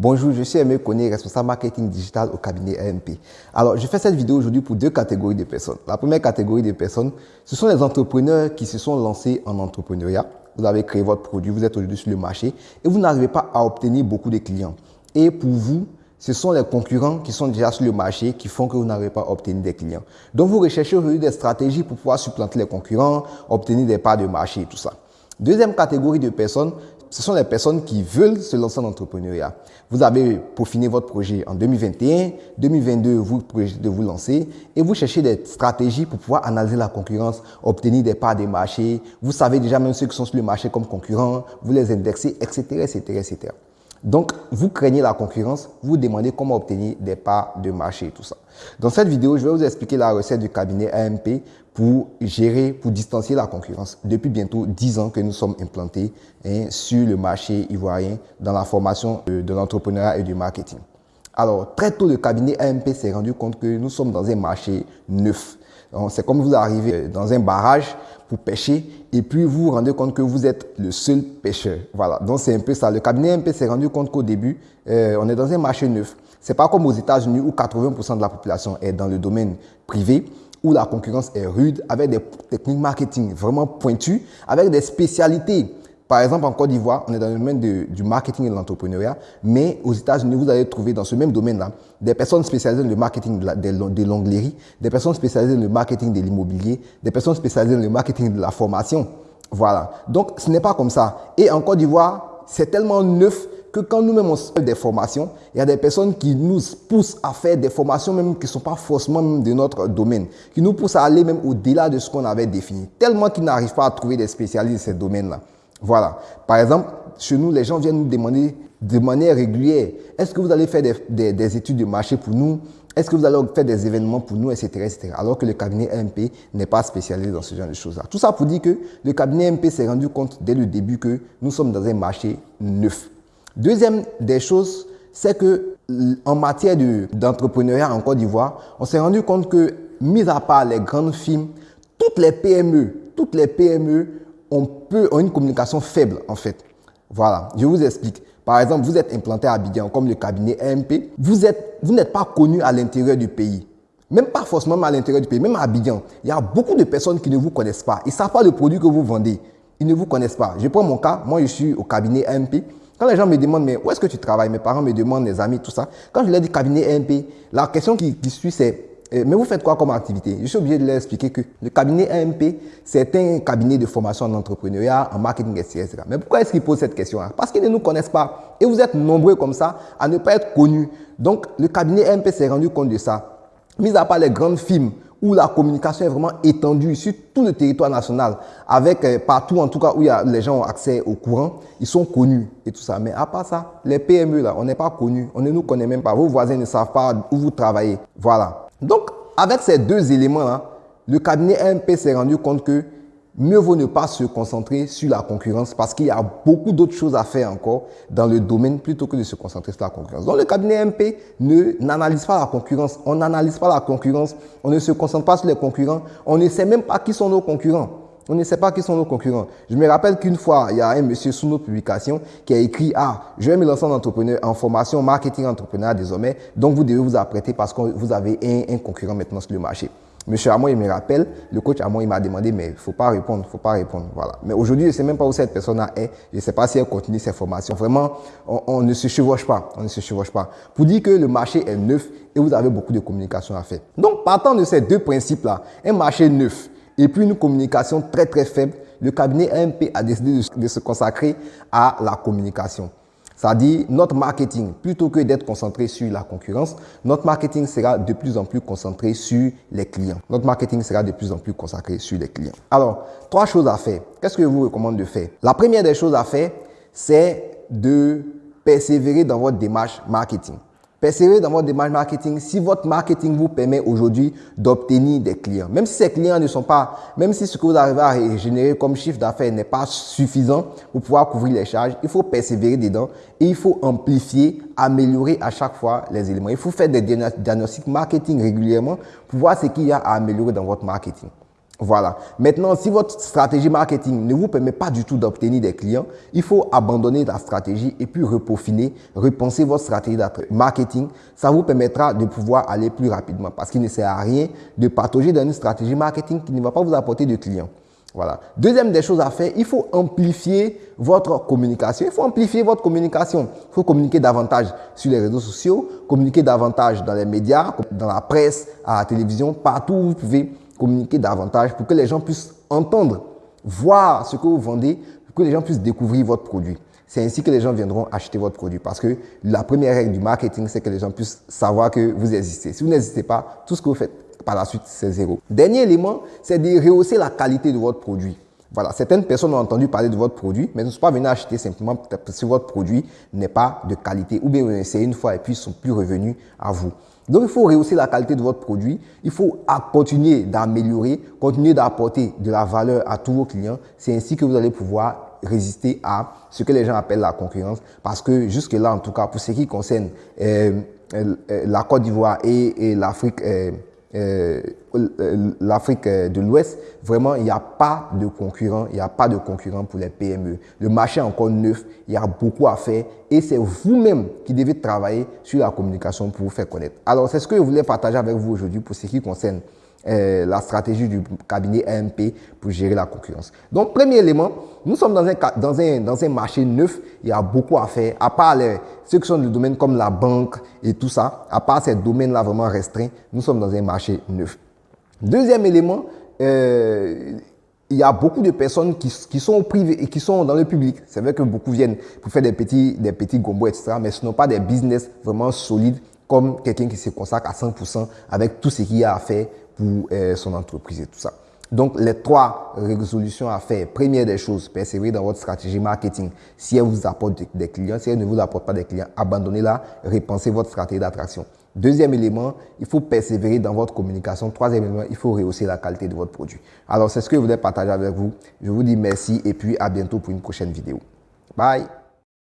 Bonjour, je suis Aimé Koné, responsable marketing digital au cabinet AMP. Alors, je fais cette vidéo aujourd'hui pour deux catégories de personnes. La première catégorie de personnes, ce sont les entrepreneurs qui se sont lancés en entrepreneuriat. Vous avez créé votre produit, vous êtes aujourd'hui sur le marché et vous n'arrivez pas à obtenir beaucoup de clients. Et pour vous, ce sont les concurrents qui sont déjà sur le marché qui font que vous n'arrivez pas à obtenir des clients. Donc, vous recherchez aujourd'hui des stratégies pour pouvoir supplanter les concurrents, obtenir des parts de marché et tout ça. Deuxième catégorie de personnes, ce sont les personnes qui veulent se lancer en entrepreneuriat. Vous avez peaufiné votre projet en 2021, 2022, vous projetez de vous lancer et vous cherchez des stratégies pour pouvoir analyser la concurrence, obtenir des parts des marchés. Vous savez déjà même ceux qui sont sur le marché comme concurrents, vous les indexez, etc., etc., etc. Donc, vous craignez la concurrence, vous demandez comment obtenir des parts de marché et tout ça. Dans cette vidéo, je vais vous expliquer la recette du cabinet AMP pour gérer, pour distancier la concurrence. Depuis bientôt 10 ans que nous sommes implantés hein, sur le marché ivoirien dans la formation de, l'entrepreneuriat et du marketing. Alors, très tôt, le cabinet AMP s'est rendu compte que nous sommes dans un marché neuf. C'est comme vous arrivez dans un barrage pour pêcher et puis vous vous rendez compte que vous êtes le seul pêcheur. Voilà, donc c'est un peu ça. Le cabinet MP s'est rendu compte qu'au début, euh, on est dans un marché neuf. C'est pas comme aux États-Unis où 80% de la population est dans le domaine privé, où la concurrence est rude, avec des techniques marketing vraiment pointues, avec des spécialités par exemple, en Côte d'Ivoire, on est dans le domaine du marketing et de l'entrepreneuriat, mais aux États-Unis, vous allez trouver dans ce même domaine-là des personnes spécialisées dans le marketing de l'onglerie, des personnes spécialisées dans le marketing de l'immobilier, des personnes spécialisées dans le marketing de la formation. Voilà. Donc, ce n'est pas comme ça. Et en Côte d'Ivoire, c'est tellement neuf que quand nous-mêmes on fait des formations, il y a des personnes qui nous poussent à faire des formations même qui ne sont pas forcément de notre domaine, qui nous poussent à aller même au-delà de ce qu'on avait défini, tellement qu'ils n'arrivent pas à trouver des spécialistes de ces domaines-là. Voilà. Par exemple, chez nous, les gens viennent nous demander de manière régulière, est-ce que vous allez faire des, études de marché pour nous? Est-ce que vous allez faire des événements pour nous, etc., etc. Alors que le cabinet MP n'est pas spécialisé dans ce genre de choses-là. Tout ça pour dire que le cabinet MP s'est rendu compte dès le début que nous sommes dans un marché neuf. Deuxième des choses, c'est que en matière d'entrepreneuriat en Côte d'Ivoire, on s'est rendu compte que, mis à part les grandes firmes, toutes les PME, toutes les PME ont une communication faible en fait. Voilà, je vous explique. Par exemple, vous êtes implanté à Abidjan comme le cabinet AMP, vous n'êtes vous pas connu à l'intérieur du pays. Même pas forcément à l'intérieur du pays, même à Abidjan. Il y a beaucoup de personnes qui ne vous connaissent pas. Ils ne savent pas le produit que vous vendez. Ils ne vous connaissent pas. Je prends mon cas, moi je suis au cabinet AMP. Quand les gens me demandent, mais où est-ce que tu travailles? Mes parents me demandent, mes amis, tout ça. Quand je leur dis cabinet AMP, la question qui suit, c'est euh, mais vous faites quoi comme activité? Je suis obligé de leur expliquer que le cabinet AMP, c'est un cabinet de formation en entrepreneuriat, en marketing, etc. Mais pourquoi est-ce qu'ils posent cette question-là? Parce qu'ils ne nous connaissent pas. Et vous êtes nombreux comme ça à ne pas être connus. Donc, le cabinet AMP s'est rendu compte de ça. Mis à part les grandes firmes où la communication est vraiment étendue sur tout le territoire national, avec euh, partout en tout cas où les gens ont accès au courant, ils sont connus et tout ça. Mais à part ça, les PME là, on n'est pas connus, on ne nous connaît même pas. Vos voisins ne savent pas où vous travaillez. Voilà. Donc, avec ces deux éléments-là, le cabinet MP s'est rendu compte que mieux vaut ne pas se concentrer sur la concurrence parce qu'il y a beaucoup d'autres choses à faire encore dans le domaine plutôt que de se concentrer sur la concurrence. Donc, le cabinet MP n'analyse pas la concurrence. On n'analyse pas la concurrence. On ne se concentre pas sur les concurrents. On ne sait même pas qui sont nos concurrents. On ne sait pas qui sont nos concurrents. Je me rappelle qu'une fois, il y a un monsieur sous nos publications qui a écrit « Ah, je vais me lancer en entrepreneur, en formation marketing entrepreneur désormais, donc vous devez vous apprêter parce que vous avez un, concurrent maintenant sur le marché. » Monsieur Amon, il me rappelle, le coach Amon, il m'a demandé, mais il ne faut pas répondre, il ne faut pas répondre. Voilà. Mais aujourd'hui, je ne sais même pas où cette personne est. Je ne sais pas si elle continue ses formations. Vraiment, on, ne se chevauche pas. On ne se chevauche pas. Pour dire que le marché est neuf et vous avez beaucoup de communication à faire. Donc, partant de ces deux principes-là, un marché neuf, et puis une communication très très faible, le cabinet AMP a décidé de, se consacrer à la communication. C'est-à-dire notre marketing, plutôt que d'être concentré sur la concurrence, notre marketing sera de plus en plus concentré sur les clients. Notre marketing sera de plus en plus consacré sur les clients. Alors, trois choses à faire. Qu'est-ce que je vous recommande de faire? La première des choses à faire, c'est de persévérer dans votre démarche marketing. Persévérez dans votre démarche marketing si votre marketing vous permet aujourd'hui d'obtenir des clients. Même si ces clients ne sont pas, même si ce que vous arrivez à générer comme chiffre d'affaires n'est pas suffisant pour pouvoir couvrir les charges, il faut persévérer dedans et il faut amplifier, améliorer à chaque fois les éléments. Il faut faire des diagnostics marketing régulièrement pour voir ce qu'il y a à améliorer dans votre marketing. Voilà. Maintenant, si votre stratégie marketing ne vous permet pas du tout d'obtenir des clients, il faut abandonner la stratégie et puis reprofiler, repenser votre stratégie marketing. Ça vous permettra de pouvoir aller plus rapidement parce qu'il ne sert à rien de partager dans une stratégie marketing qui ne va pas vous apporter de clients. Voilà. Deuxième des choses à faire, il faut amplifier votre communication. Il faut amplifier votre communication. Il faut communiquer davantage sur les réseaux sociaux, communiquer davantage dans les médias, dans la presse, à la télévision, partout où vous pouvez communiquer davantage pour que les gens puissent entendre, voir ce que vous vendez, pour que les gens puissent découvrir votre produit. C'est ainsi que les gens viendront acheter votre produit parce que la première règle du marketing, c'est que les gens puissent savoir que vous existez. Si vous n'existez pas, tout ce que vous faites par la suite, c'est zéro. Dernier élément, c'est de rehausser la qualité de votre produit. Voilà, certaines personnes ont entendu parler de votre produit, mais ne sont pas venues acheter simplement parce que votre produit n'est pas de qualité ou bien vous essayez une fois et puis ils sont plus revenus à vous. Donc, il faut rehausser la qualité de votre produit. Il faut continuer d'améliorer, continuer d'apporter de la valeur à tous vos clients. C'est ainsi que vous allez pouvoir résister à ce que les gens appellent la concurrence. Parce que jusque-là, en tout cas, pour ce qui concerne euh, euh, la Côte d'Ivoire et, l'Afrique, euh, euh, l'Afrique euh, de l'Ouest, vraiment, il n'y a pas de concurrent, il n'y a pas de concurrent pour les PME. Le marché est encore neuf, il y a beaucoup à faire et c'est vous-même qui devez travailler sur la communication pour vous faire connaître. Alors, c'est ce que je voulais partager avec vous aujourd'hui pour ce qui concerne euh, la stratégie du cabinet AMP pour gérer la concurrence. Donc, premier élément, nous sommes dans un, dans dans un marché neuf, il y a beaucoup à faire, à part ceux qui sont dans domaines comme la banque et tout ça, à part ces domaines-là vraiment restreints, nous sommes dans un marché neuf. Deuxième élément, euh, il y a beaucoup de personnes qui, sont privées et qui sont dans le public. C'est vrai que beaucoup viennent pour faire des petits, des petits gombos, etc. Mais ce ne sont pas des business vraiment solides comme quelqu'un qui se consacre à 100% avec tout ce qu'il y a à faire euh, son entreprise et tout ça. Donc, les trois résolutions à faire. Première des choses, persévérer dans votre stratégie marketing. Si elle vous apporte des clients, si elle ne vous apporte pas des clients, abandonnez-la, repensez votre stratégie d'attraction. Deuxième élément, il faut persévérer dans votre communication. Troisième élément, il faut rehausser la qualité de votre produit. Alors, c'est ce que je voulais partager avec vous. Je vous dis merci et puis à bientôt pour une prochaine vidéo. Bye